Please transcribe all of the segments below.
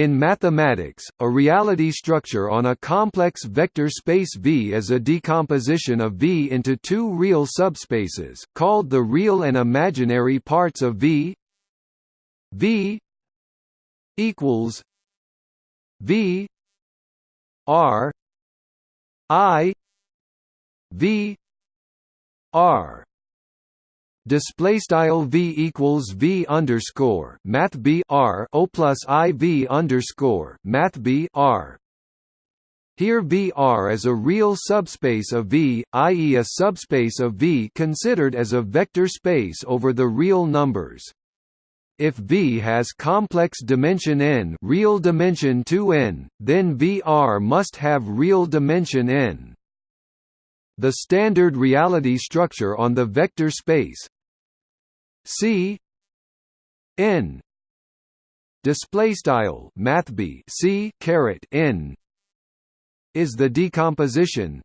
In mathematics, a reality structure on a complex vector space V is a decomposition of V into two real subspaces, called the real and imaginary parts of V. V equals V R I V R display style v equals v underscore math b r o plus i v underscore math b r. Here VR is a real subspace of V, i.e. a subspace of V considered as a vector space over the real numbers. If V has complex dimension n, real dimension 2n, then VR must have real dimension n. The standard reality structure on the vector space C N display style math b c caret n is the decomposition.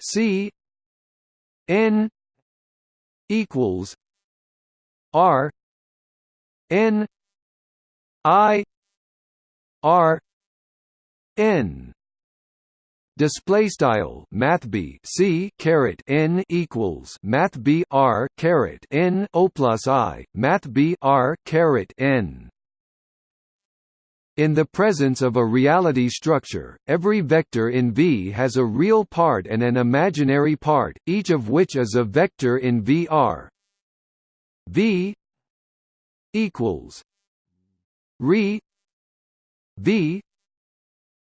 C n equals r n i r n display style math b c caret n equals math b r caret n o plus i math b r caret n in the presence of a reality structure, every vector in V has a real part and an imaginary part, each of which is a vector in VR. V equals re V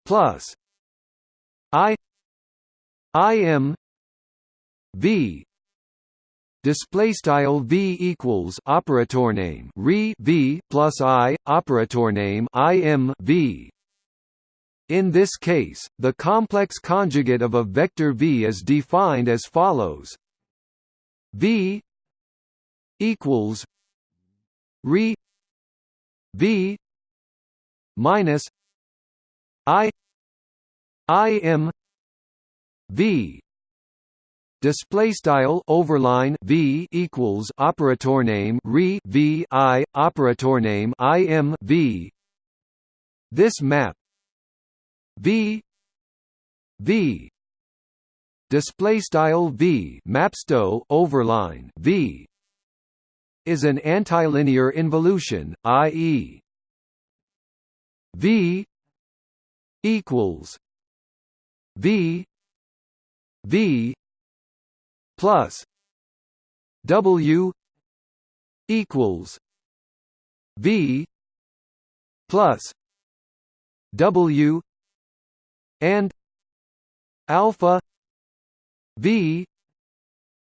plus I I am V. Display style V equals operator name. Re V plus I operator name. I am V. In this case the complex conjugate of a vector V is defined as follows. V equals re V minus I I M V display style overline V equals operator name re V I operator name I M V this map V V display style V mapsto overline V is an antilinear involution i.e. V equals V V plus W equals V plus W and alpha V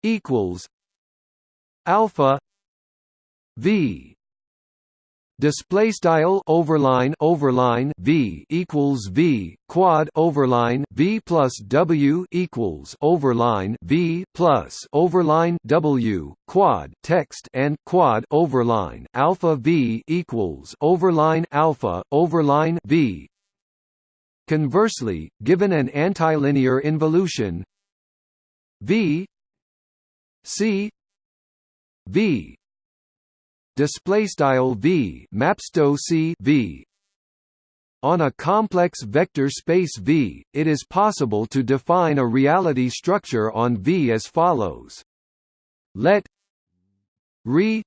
equals alpha V display style overline overline v equals v quad overline v plus w equals overline v plus overline w quad text and quad overline alpha v equals overline alpha overline v. Conversely given an antilinear involution v c v display style v mapsto c v on a complex vector space V, it is possible to define a reality structure on V as follows. Let re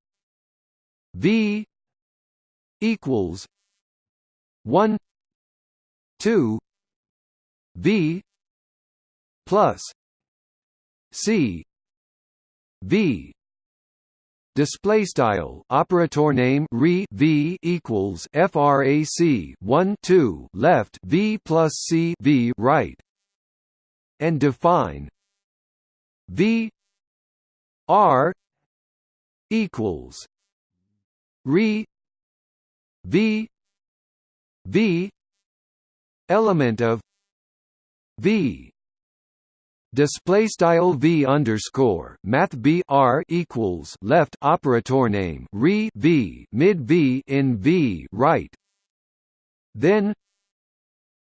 V equals 1 2 V plus C V display style operator name re v equals frac 1 2 left v plus c v right. And define v r equals re v v element of v display style v underscore math b r equals left operator name re v mid v in v right. Then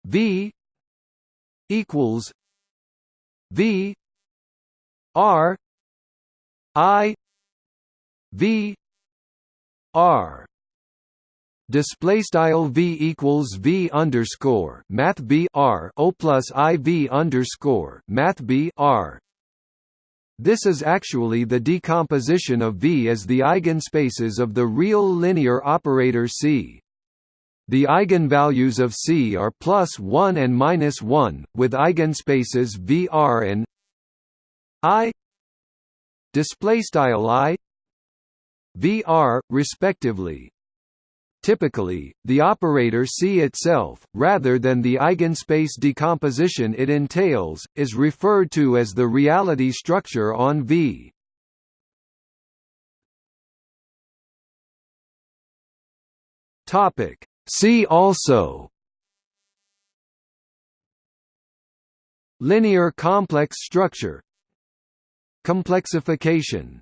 v equals v r i v r display style v equals v underscore math b r o plus i v underscore math b r. This is actually the decomposition of V as the eigenspaces of the real linear operator C. The eigenvalues of C are plus 1 and minus 1, with eigenspaces VR and I display style I VR respectively. Typically, the operator C itself, rather than the eigenspace decomposition it entails, is referred to as the reality structure on V. Topic. See also Linear complex structure Complexification